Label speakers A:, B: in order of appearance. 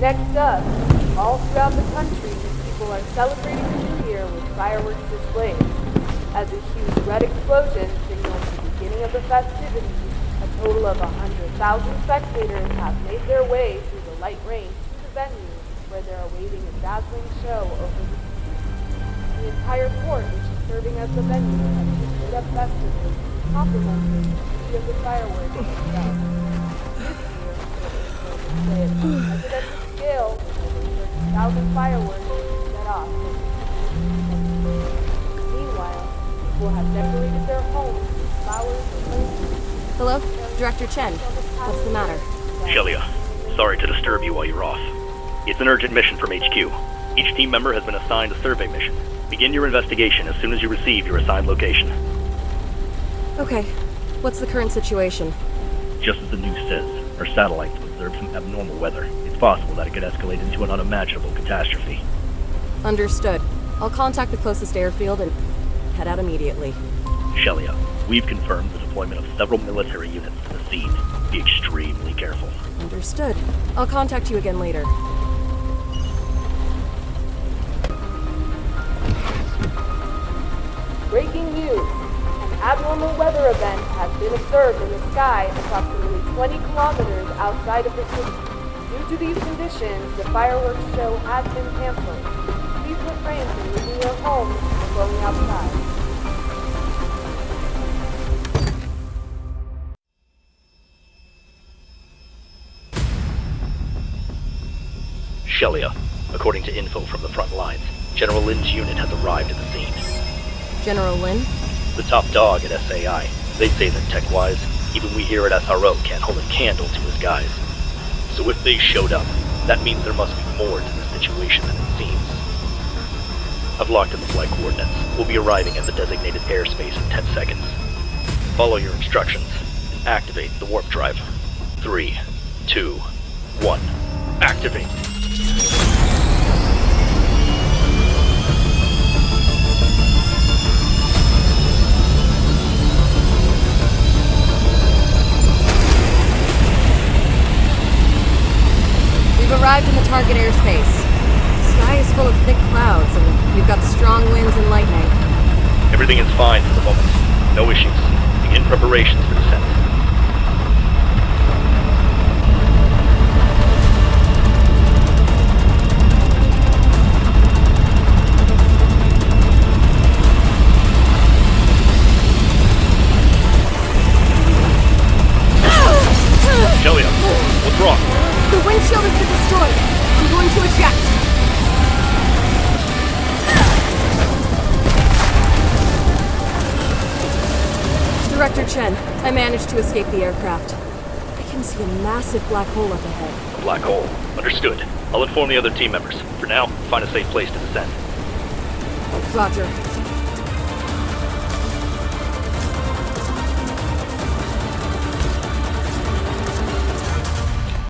A: Next up, all throughout the country, people are celebrating the new year with fireworks displays. As a huge red explosion signals the beginning of the festivities, a total of 100,000 spectators have made their way through the light rain to the venue where they're awaiting a dazzling show over the sea. The entire port, which is serving as the venue, has been up festively, complementing the beauty of the fireworks. This year, 30,000 fireworks set off. Meanwhile, people have decorated their homes with flowers and lanterns.
B: Hello? Director Chen. What's the matter?
C: Shelia, sorry to disturb you while you're off. It's an urgent mission from HQ. Each team member has been assigned a survey mission. Begin your investigation as soon as you receive your assigned location.
B: Okay. What's the current situation?
C: Just as the news says, our satellites have observed some abnormal weather. It's possible that it could escalate into an unimaginable catastrophe.
B: Understood. I'll contact the closest airfield and head out immediately.
C: Shelia, we've confirmed the deployment of several military units to the scene. Be extremely careful.
B: Understood. I'll contact you again later.
A: Breaking news. An abnormal weather event has been observed in the sky approximately 20 kilometers outside of the city. Due to these conditions, the fireworks show has been canceled. Please refrain from leaving your homes and going outside.
C: Shelia, according to info from the front lines, General Lin's unit has arrived at the scene.
B: General Lin?
C: The top dog at SAI. They say that tech-wise, even we here at SRO can't hold a candle to his guys. So if they showed up, that means there must be more to the situation than it seems. I've locked in the flight coordinates. We'll be arriving at the designated airspace in 10 seconds. Follow your instructions and activate the warp drive. Three, two, one. Activate!
B: Arrived in the target airspace. The sky is full of thick clouds, and we've got strong winds and lightning.
C: Everything is fine for the moment. No issues. Begin preparations for descent.
B: Director Chen, I managed to escape the aircraft. I can see a massive black hole up ahead.
C: A black hole. Understood. I'll inform the other team members. For now, find a safe place to descend.
B: Roger.